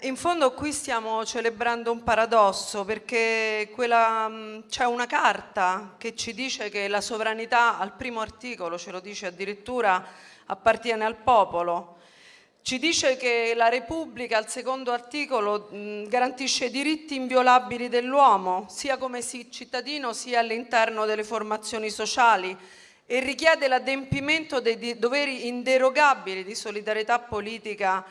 In fondo qui stiamo celebrando un paradosso perché c'è una carta che ci dice che la sovranità al primo articolo, ce lo dice addirittura, appartiene al popolo. Ci dice che la Repubblica al secondo articolo mh, garantisce diritti inviolabili dell'uomo, sia come cittadino sia all'interno delle formazioni sociali e richiede l'adempimento dei doveri inderogabili di solidarietà politica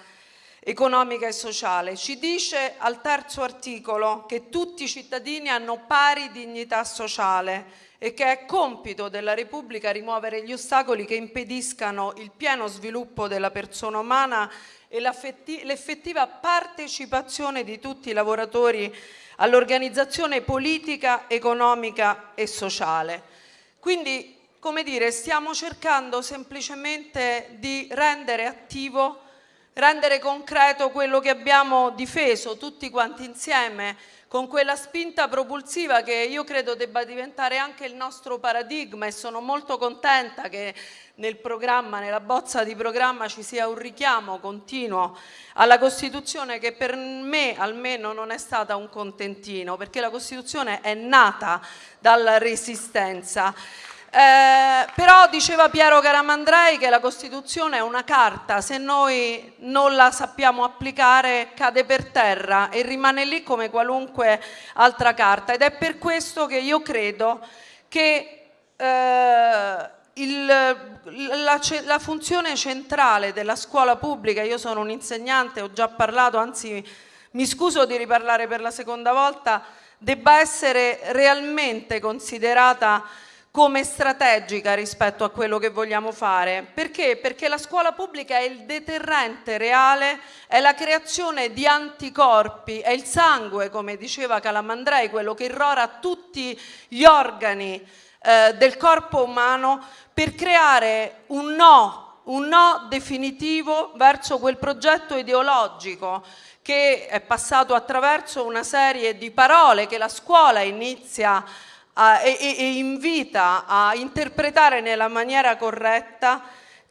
economica e sociale. Ci dice al terzo articolo che tutti i cittadini hanno pari dignità sociale e che è compito della Repubblica rimuovere gli ostacoli che impediscano il pieno sviluppo della persona umana e l'effettiva partecipazione di tutti i lavoratori all'organizzazione politica, economica e sociale. Quindi, come dire, stiamo cercando semplicemente di rendere attivo rendere concreto quello che abbiamo difeso tutti quanti insieme con quella spinta propulsiva che io credo debba diventare anche il nostro paradigma e sono molto contenta che nel programma, nella bozza di programma ci sia un richiamo continuo alla Costituzione che per me almeno non è stata un contentino perché la Costituzione è nata dalla resistenza. Eh, diceva Piero Caramandrei che la Costituzione è una carta, se noi non la sappiamo applicare cade per terra e rimane lì come qualunque altra carta. Ed è per questo che io credo che eh, il, la, la, funzione centrale della scuola pubblica, io sono un insegnante, ho già parlato, anzi mi scuso di riparlare per la seconda volta, debba essere realmente considerata come strategica rispetto a quello che vogliamo fare. Perché? Perché la scuola pubblica è il deterrente reale, è la creazione di anticorpi, è il sangue, come diceva Calamandrei, quello che irrora tutti gli organi eh, del corpo umano per creare un no, un no definitivo verso quel progetto ideologico che è passato attraverso una serie di parole che la scuola inizia a e, e invita a interpretare nella maniera corretta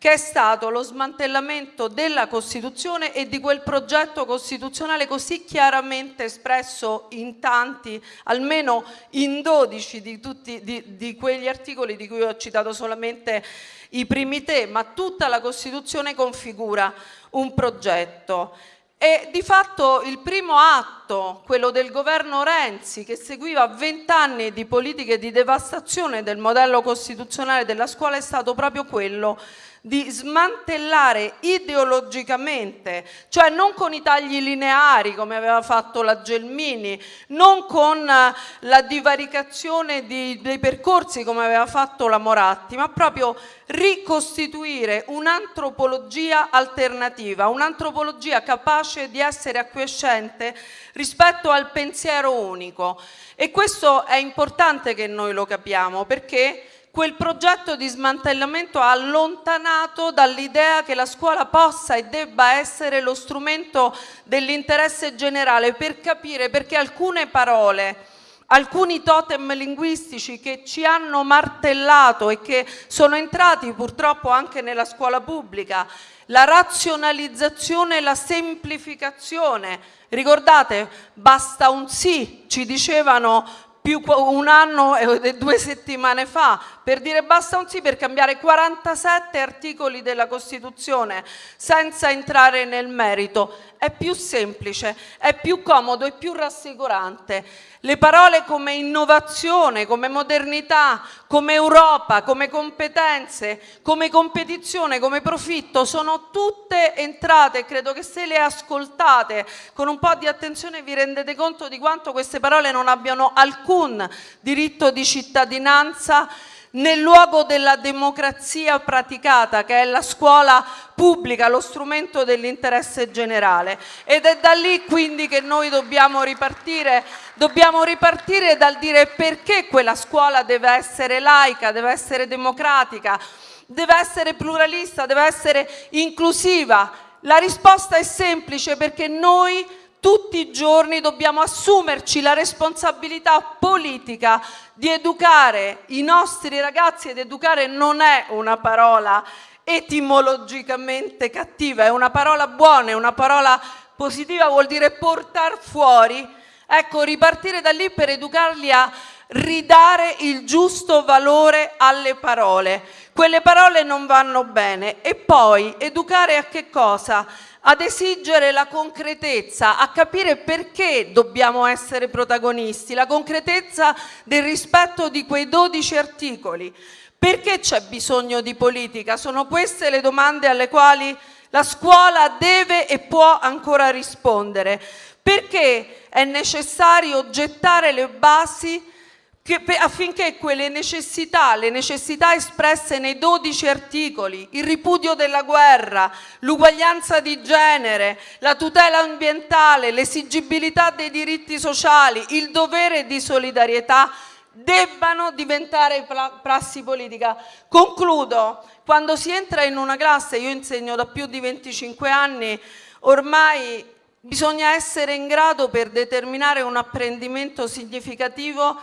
che è stato lo smantellamento della Costituzione e di quel progetto costituzionale così chiaramente espresso in tanti, almeno in 12 di, tutti, di, di quegli articoli di cui ho citato solamente i primi te, ma tutta la Costituzione configura un progetto. E di fatto il primo atto, quello del governo Renzi, che seguiva vent'anni di politiche di devastazione del modello costituzionale della scuola, è stato proprio quello di smantellare ideologicamente, cioè non con i tagli lineari come aveva fatto la Gelmini, non con eh, la divaricazione di, dei percorsi come aveva fatto la Moratti, ma proprio ricostituire un'antropologia alternativa, un'antropologia capace di essere acquiescente rispetto al pensiero unico. E questo è importante che noi lo capiamo perché quel progetto di smantellamento ha allontanato dall'idea che la scuola possa e debba essere lo strumento dell'interesse generale per capire perché alcune parole alcuni totem linguistici che ci hanno martellato e che sono entrati purtroppo anche nella scuola pubblica, la razionalizzazione e la semplificazione. Ricordate, basta un sì, ci dicevano più un anno e due settimane fa per dire basta un sì per cambiare 47 articoli della Costituzione senza entrare nel merito. È più semplice, è più comodo, è più rassicurante. Le parole come innovazione, come modernità, come Europa, come competenze, come competizione, come profitto sono tutte entrate e credo che se le ascoltate con un po' di attenzione vi rendete conto di quanto queste parole non abbiano alcun diritto di cittadinanza nel luogo della democrazia praticata, che è la scuola pubblica, lo strumento dell'interesse generale. Ed è da lì quindi che noi dobbiamo ripartire, dobbiamo ripartire dal dire perché quella scuola deve essere laica, deve essere democratica, deve essere pluralista, deve essere inclusiva. La risposta è semplice perché noi tutti i giorni dobbiamo assumerci la responsabilità politica di educare i nostri ragazzi ed educare non è una parola etimologicamente cattiva, è una parola buona, è una parola positiva vuol dire portare fuori, ecco, ripartire da lì per educarli a ridare il giusto valore alle parole. Quelle parole non vanno bene. E poi educare a che cosa? Ad esigere la concretezza, a capire perché dobbiamo essere protagonisti, la concretezza del rispetto di quei 12 articoli. Perché c'è bisogno di politica? Sono queste le domande alle quali la scuola deve e può ancora rispondere. Perché è necessario gettare le basi affinché quelle necessità, le necessità espresse nei 12 articoli, il ripudio della guerra, l'uguaglianza di genere, la tutela ambientale, l'esigibilità dei diritti sociali, il dovere di solidarietà, debbano diventare prassi politica. Concludo, quando si entra in una classe, io insegno da più di 25 anni, ormai bisogna essere in grado per determinare un apprendimento significativo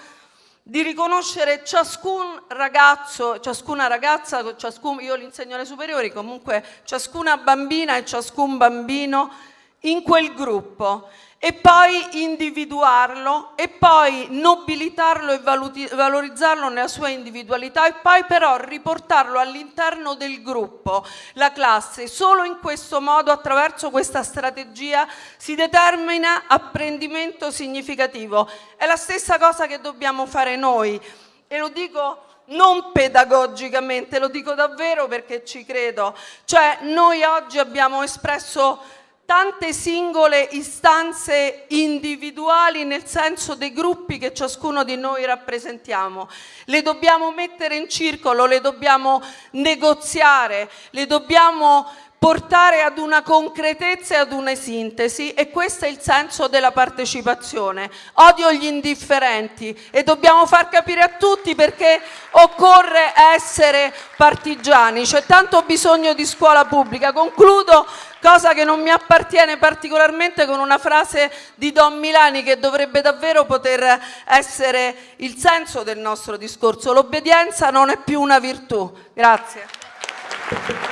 di riconoscere ciascun ragazzo, ciascuna ragazza, ciascun, io li insegno alle superiori, comunque ciascuna bambina e ciascun bambino in quel gruppo e poi individuarlo e poi nobilitarlo e valorizzarlo nella sua individualità e poi però riportarlo all'interno del gruppo, la classe. Solo in questo modo, attraverso questa strategia, si determina apprendimento significativo. È la stessa cosa che dobbiamo fare noi e lo dico non pedagogicamente, lo dico davvero perché ci credo. Cioè noi oggi abbiamo espresso tante singole istanze individuali nel senso dei gruppi che ciascuno di noi rappresentiamo. Le dobbiamo mettere in circolo, le dobbiamo negoziare, le dobbiamo portare ad una concretezza e ad una sintesi e questo è il senso della partecipazione. Odio gli indifferenti e dobbiamo far capire a tutti perché occorre essere partigiani, c'è tanto bisogno di scuola pubblica. Concludo, cosa che non mi appartiene particolarmente, con una frase di Don Milani che dovrebbe davvero poter essere il senso del nostro discorso. L'obbedienza non è più una virtù. Grazie.